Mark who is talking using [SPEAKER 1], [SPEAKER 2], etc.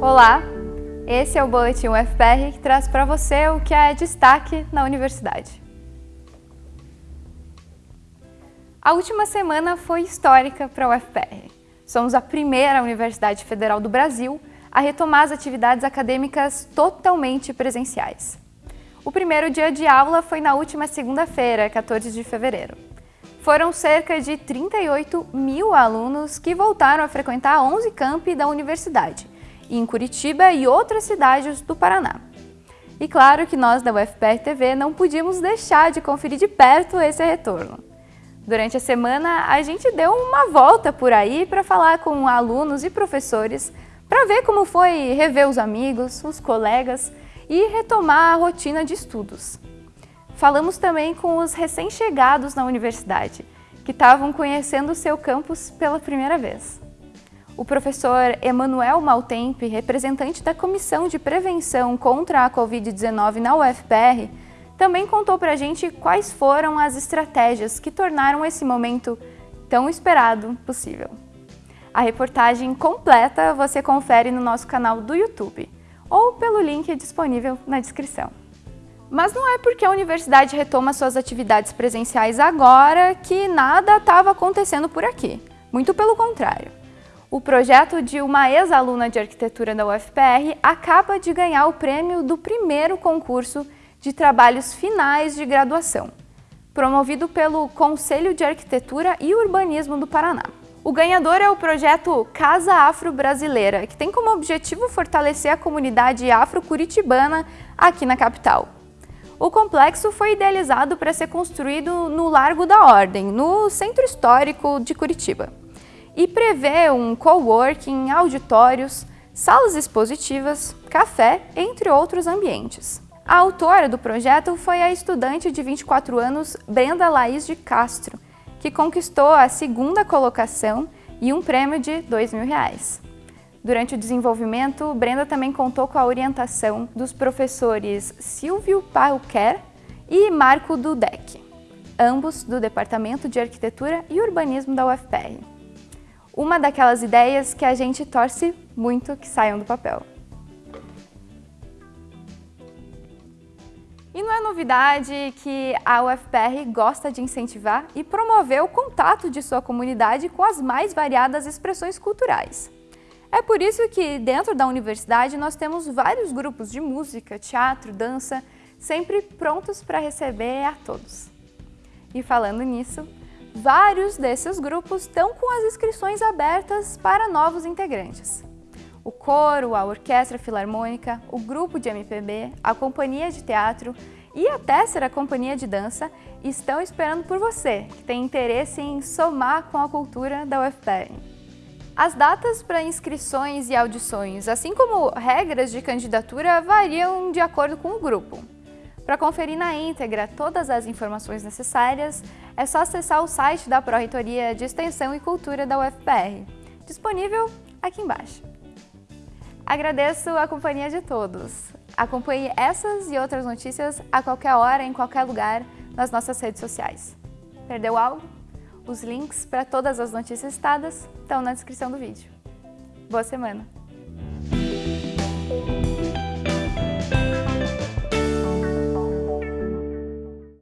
[SPEAKER 1] Olá, esse é o Boletim UFPR que traz para você o que é destaque na universidade. A última semana foi histórica para a UFPR. Somos a primeira Universidade Federal do Brasil a retomar as atividades acadêmicas totalmente presenciais. O primeiro dia de aula foi na última segunda-feira, 14 de fevereiro. Foram cerca de 38 mil alunos que voltaram a frequentar 11 campi da universidade, em Curitiba e outras cidades do Paraná. E claro que nós da UFPR TV não podíamos deixar de conferir de perto esse retorno. Durante a semana, a gente deu uma volta por aí para falar com alunos e professores para ver como foi rever os amigos, os colegas e retomar a rotina de estudos. Falamos também com os recém-chegados na universidade, que estavam conhecendo o seu campus pela primeira vez. O professor Emanuel Maltempe, representante da Comissão de Prevenção contra a Covid-19 na UFPR, também contou para a gente quais foram as estratégias que tornaram esse momento tão esperado possível. A reportagem completa você confere no nosso canal do YouTube ou pelo link disponível na descrição. Mas não é porque a universidade retoma suas atividades presenciais agora que nada estava acontecendo por aqui. Muito pelo contrário. O projeto de uma ex-aluna de arquitetura da UFPR acaba de ganhar o prêmio do primeiro concurso de trabalhos finais de graduação, promovido pelo Conselho de Arquitetura e Urbanismo do Paraná. O ganhador é o projeto Casa Afro Brasileira, que tem como objetivo fortalecer a comunidade afro-curitibana aqui na capital. O complexo foi idealizado para ser construído no Largo da Ordem, no centro histórico de Curitiba, e prevê um coworking, auditórios, salas expositivas, café, entre outros ambientes. A autora do projeto foi a estudante de 24 anos Brenda Laís de Castro, que conquistou a segunda colocação e um prêmio de 2 mil reais. Durante o desenvolvimento, Brenda também contou com a orientação dos professores Silvio Pauquer e Marco Dudek, ambos do Departamento de Arquitetura e Urbanismo da UFPR. Uma daquelas ideias que a gente torce muito que saiam do papel. E não é novidade que a UFPR gosta de incentivar e promover o contato de sua comunidade com as mais variadas expressões culturais. É por isso que dentro da universidade nós temos vários grupos de música, teatro, dança, sempre prontos para receber a todos. E falando nisso, vários desses grupos estão com as inscrições abertas para novos integrantes. O coro, a orquestra filarmônica, o grupo de MPB, a companhia de teatro e a Tessera Companhia de Dança estão esperando por você, que tem interesse em somar com a cultura da UFPR. As datas para inscrições e audições, assim como regras de candidatura, variam de acordo com o grupo. Para conferir na íntegra todas as informações necessárias, é só acessar o site da Pró-Reitoria de Extensão e Cultura da UFPR, disponível aqui embaixo. Agradeço a companhia de todos. Acompanhe essas e outras notícias a qualquer hora, em qualquer lugar, nas nossas redes sociais. Perdeu algo? Os links para todas as notícias citadas estão na descrição do vídeo. Boa semana!